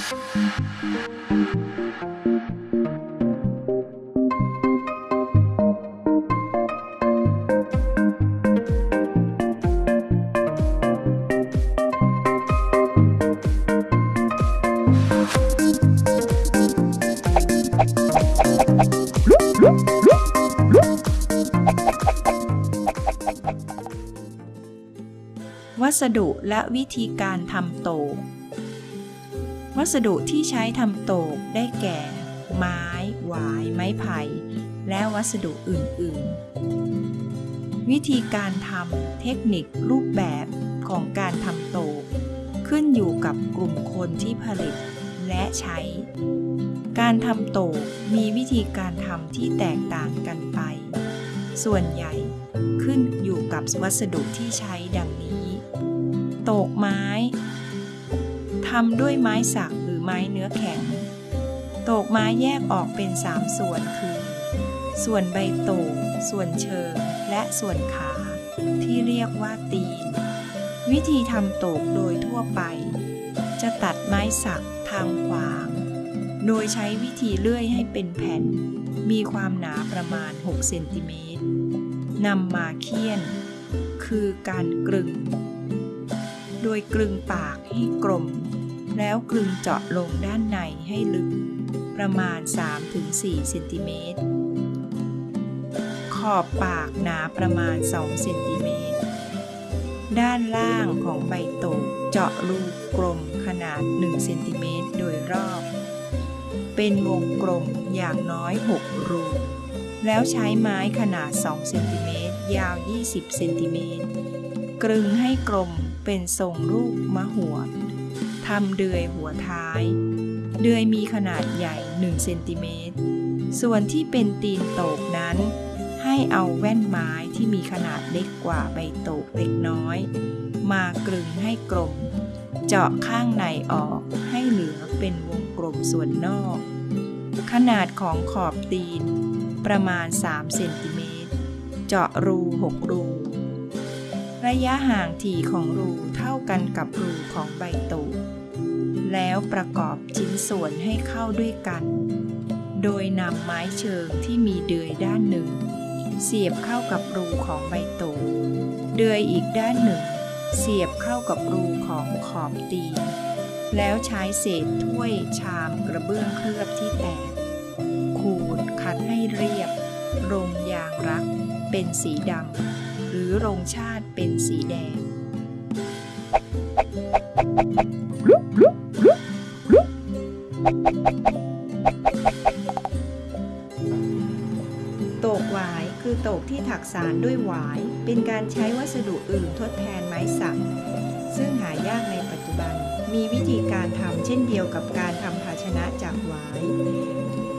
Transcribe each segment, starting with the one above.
วัสดุและวิธีการทำโต วัสดุที่ใช้ทำโตกได้แก่ ไม้ หวาย ไม้ไผ่ และวัสดุอื่น ๆ วิธีการทำเทคนิครูปแบบของการทำโตก ขึ้นอยู่กับกลุ่มคนที่ผลิตและใช้ การทำโตกมีวิธีการทำที่แตกต่างกันไป ส่วนใหญ่ขึ้นอยู่กับวัสดุที่ใช้ดังนี้ โตกไม้ ทำด้วยไม้สักหรือไม้เนื้อแข็ง โตกไม้แยกออกเป็น3ส่วนคือ ส่วนใบโตก ส่วนเชิง และส่วนขา ที่เรียกว่าตีน วิธีทำโตกโดยทั่วไป จะตัดไม้สักทางขวาง โดยใช้วิธีเลื่อยให้เป็นแผ่น มีความหนาประมาณ 6 เซนติเมตรนำมาเคี่ยน คือการกลึง โดยกลึงปากให้กลม แล้วกลึงเจาะลงด้านในให้ลึก ประมาณ 3-4เซนติเมตร ขอบปากหนาประมาณ 2 เซนติเมตร ด้านล่างของใบโตกเจาะรูกลมขนาด 1 เซนติเมตรโดยรอบ เป็นวงกลมอย่างน้อย 6 รูแล้วใช้ไม้ขนาด 2 เซนติเมตร ยาว 20 เซนติเมตร กลึงให้กลมเป็นทรงรูปมะหวด ทำเดือยหัวท้าย เดือยมีขนาดใหญ่ 1 เซนติเมตร ส่วนที่เป็นตีนโตกนั้น ให้เอาแว่นไม้ที่มีขนาดเล็กกว่าใบโตกเล็กน้อย มากลึงให้กลม เจาะข้างในออกให้เหลือเป็นวงกลมส่วนนอก ขนาดของขอบตีนประมาณ 3 เซนติเมตร เจาะรู 6 รู ระยะห่างถี่ของรูเท่ากันกับรูของใบตูกแล้วประกอบชิ้นส่วนให้เข้าด้วยกัน โดยนำไม้เชิงที่มีเดือยด้านหนึ่ง เสียบเข้ากับรูของใบตูกเดือยอีกด้านหนึ่ง เสียบเข้ากับรูของขอบตีนแล้วใช้เศษถ้วยชามกระเบื้องเคลือบที่แตก ขูดขัดให้เรียบรงยางรักเป็นสีดำ หรือรงชาติเป็นสีแดง โตกหวายคือโตกที่ถักสารด้วยหวาย เป็นการใช้วัสดุอื่นทดแทนไม้สัก ซึ่งหายากในปัจจุบัน มีวิธีการทำเช่นเดียวกับการทำภาชนะจากหวาย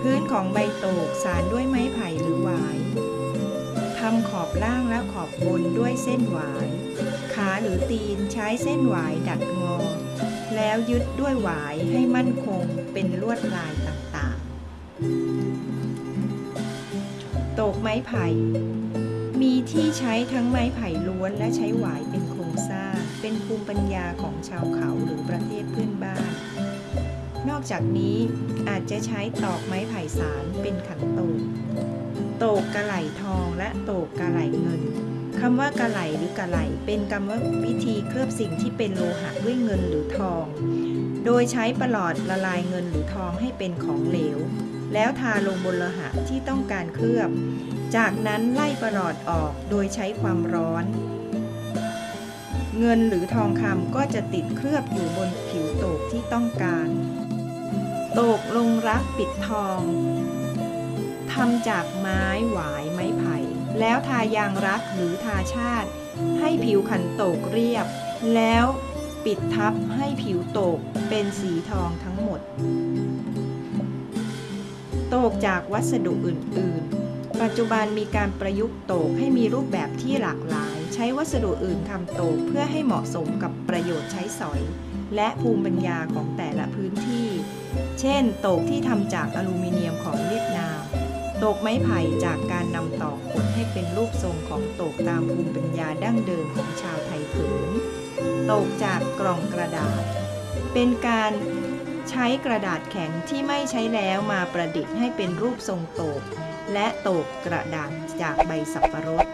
พื้นของใบโตกสารด้วย ทำขอบล่างและขอบบนด้วยเส้นหวาย ขาหรือตีนใช้เส้นหวายดัดงอ แล้วยึดด้วยหวายให้มั่นคงเป็นลวดลายต่างๆ ตกไม้ไผ่ มีที่ใช้ทั้งไม้ไผ่ล้วนและใช้หวายเป็นโครงสร้าง เป็นภูมิปัญญาของชาวเขาหรือประเทศเพื่อนบ้าน นอกจากนี้อาจจะใช้ตอกไม้ไผ่สารเป็นขันโตกโตกกระไหล โตกกระไหลเงินคำว่ากระไหลหรือกระไหลเป็นกรรมวิธีเคลือบสิ่งที่เป็นโลหะด้วยเงินหรือทอง โดยใช้ประหลอดละลายเงินหรือทองให้เป็นของเหลว แล้วทาลงบนโลหะที่ต้องการเคลือบ จากนั้นไล่ประหลอดออกโดยใช้ความร้อน เงินหรือทองคำก็จะติดเคลือบอยู่บนผิวโตกที่ต้องการ โตกลงรักปิดทองทำจากไม้หวายไม้ไผ่ แล้วทายางรักหรือทาชาติ ให้ผิวขันโตกเรียบ แล้วปิดทับให้ผิวโตกเป็นสีทองทั้งหมด โตกจากวัสดุอื่น ๆ ปัจจุบันมีการประยุกต์โตกให้มีรูปแบบที่หลากหลาย ใช้วัสดุอื่นทำโตกเพื่อให้เหมาะสมกับประโยชน์ใช้สอย และภูมิปัญญาของแต่ละพื้นที่ เช่น โตกที่ทำจากอลูมิเนียมของเวียดนาม ตกไม้ไผ่จากการนำตอกขดให้เป็นรูปทรงของตกตามภูมิปัญญาดั้งเดิมของชาวไทยผืนตกจากกล่องกระดาษ เป็นการใช้กระดาษแข็งที่ไม่ใช้แล้วมาประดิษฐ์ให้เป็นรูปทรงโตก และโตกกระดาษจากใบสับปะรด